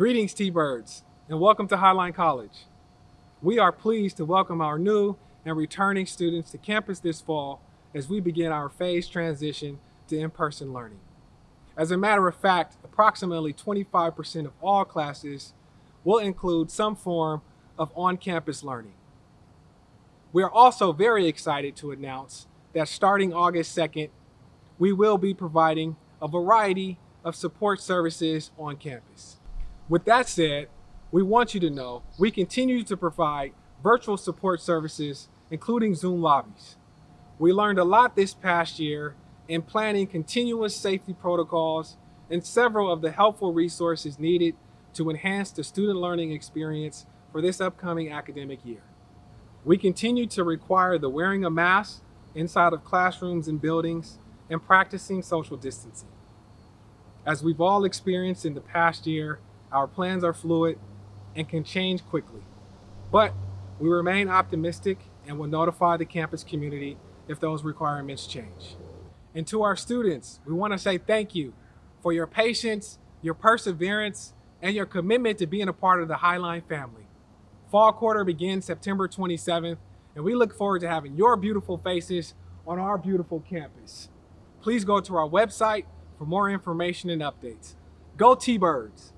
Greetings, T-Birds, and welcome to Highline College. We are pleased to welcome our new and returning students to campus this fall as we begin our phased transition to in-person learning. As a matter of fact, approximately 25% of all classes will include some form of on-campus learning. We are also very excited to announce that starting August 2nd, we will be providing a variety of support services on campus. With that said, we want you to know we continue to provide virtual support services, including Zoom lobbies. We learned a lot this past year in planning continuous safety protocols and several of the helpful resources needed to enhance the student learning experience for this upcoming academic year. We continue to require the wearing of masks inside of classrooms and buildings and practicing social distancing. As we've all experienced in the past year, our plans are fluid and can change quickly. But we remain optimistic and will notify the campus community if those requirements change. And to our students, we want to say thank you for your patience, your perseverance, and your commitment to being a part of the Highline family. Fall quarter begins September 27th, and we look forward to having your beautiful faces on our beautiful campus. Please go to our website for more information and updates. Go T-Birds!